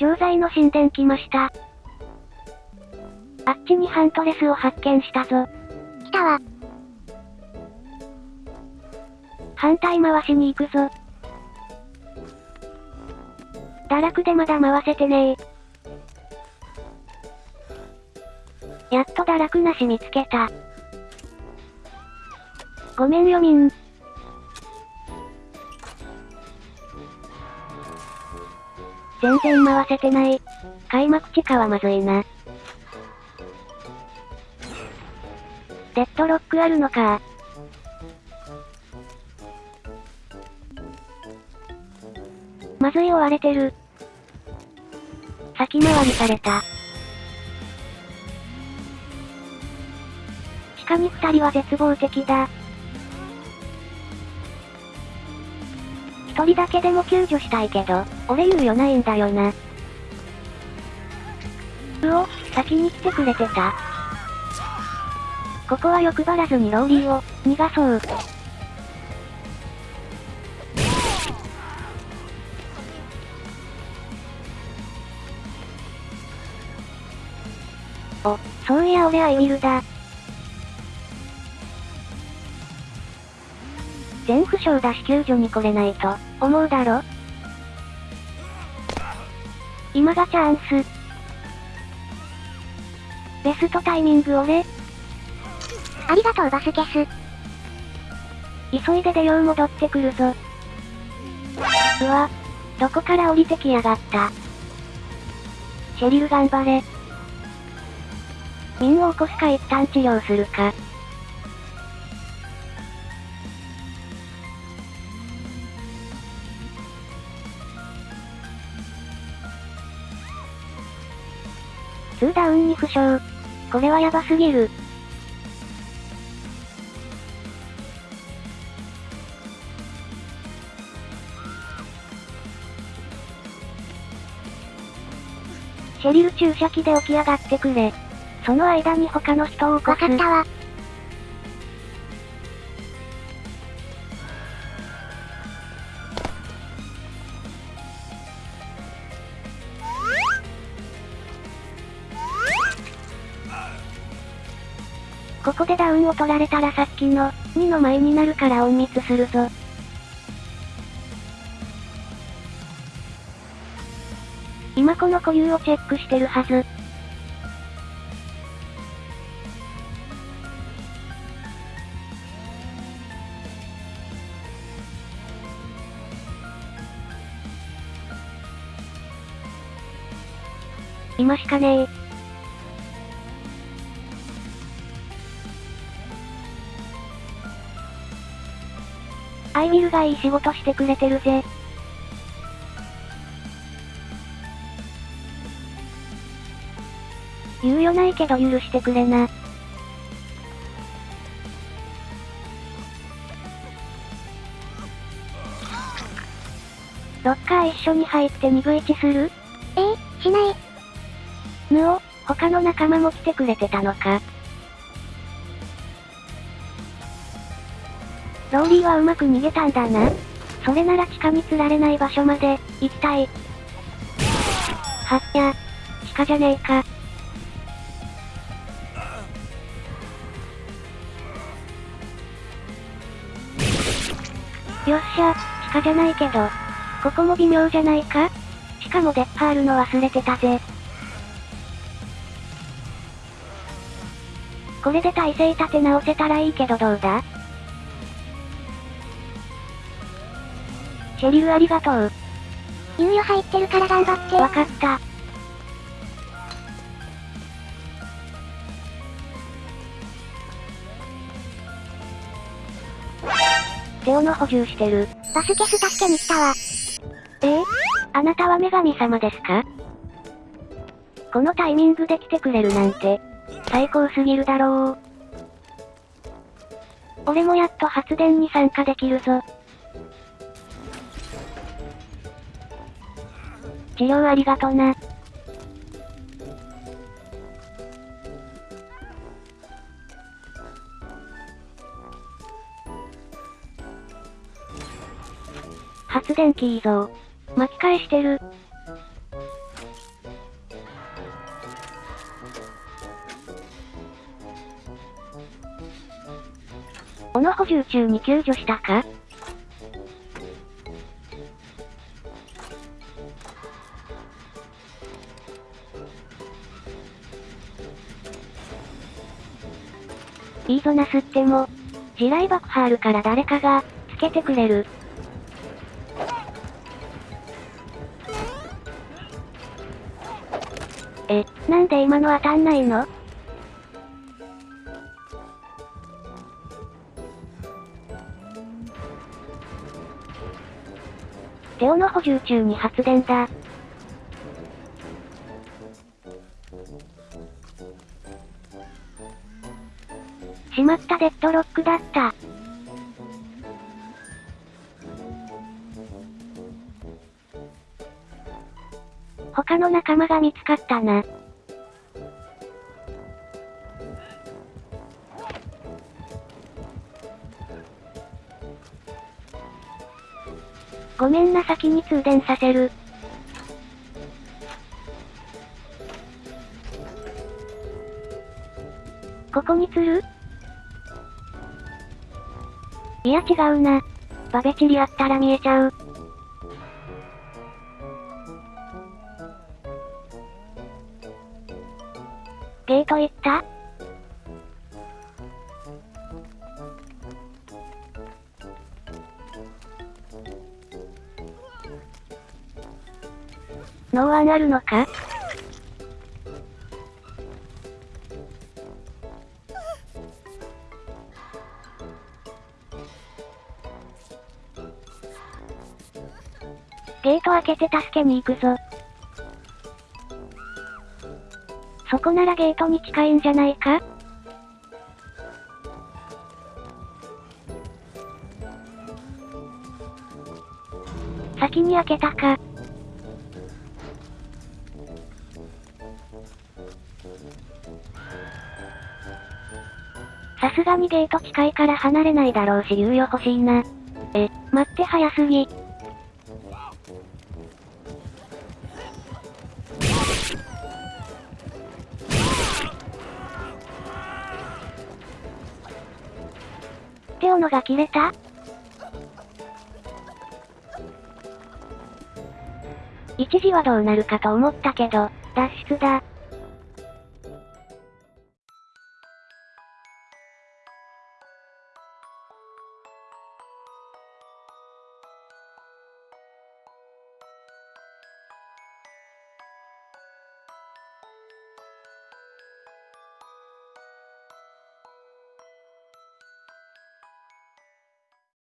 錠剤の神殿来ました。あっちにハントレスを発見したぞ。来たわ。反対回しに行くぞ。堕落でまだ回せてねえ。やっと堕落なし見つけた。ごめんよみん。全然回せてない。開幕地下はまずいな。デッドロックあるのかまずい追われてる。先回りされた。地下に二人は絶望的だ。一人だけでも救助したいけど、俺猶予ないんだよな。うお、先に来てくれてた。ここは欲張らずにローリーを、逃がそう。お、そういや俺アイミルだ。全負傷だし救助に来れないと、思うだろ？今がチャンス。ベストタイミング俺、ありがとうバスケス。急いで出よう戻ってくるぞ。うわ、どこから降りてきやがった？シェリル頑張れ。ミンを起こすか一旦治療するか。2ダウンに負傷。これはやばすぎる。シェリル注射器で起き上がってくれ。その間に他の人を起こす。わかったわ。ここでダウンを取られたらさっきの、2の前になるから隠密するぞ。今この固有をチェックしてるはず。今しかねえ。アイミルがいい仕事してくれてるぜ。猶予ないけど許してくれな。ロッカー一緒に入って2分1する？えー、しない。ぬお、他の仲間も来てくれてたのか。ローリーはうまく逃げたんだな。それなら地下に釣られない場所まで、行きたい。はっや、地下じゃねえか。よっしゃ、地下じゃないけど。ここも微妙じゃないか？しかもデッパールの忘れてたぜ。これで体勢立て直せたらいいけどどうだ？シェリルありがとう。猶予入ってるから頑張って。わかった。テオの補充してる。バスケス助けに来たわ。え？ー、あなたは女神様ですか？このタイミングで来てくれるなんて、最高すぎるだろう。俺もやっと発電に参加できるぞ。治療ありがとな。発電機いぞ。巻き返してる。小野補充中に救助したか？いいぞなすっても。地雷爆破あるから誰かが、つけてくれる。え、なんで今の当たんないの？テオの補充中に発電だ。まったデッドロックだった。他の仲間が見つかったな。ごめんな先に通電させる。ここに釣る？いや違うな。バベチリあったら見えちゃう。ゲート行った？ノーアンあるのか？ゲート開けて助けに行くぞ。そこならゲートに近いんじゃないか？先に開けたか。さすがにゲート近いから離れないだろうし猶予欲しいな。え、待って早すぎ。って斧が切れた？一時はどうなるかと思ったけど、脱出だ。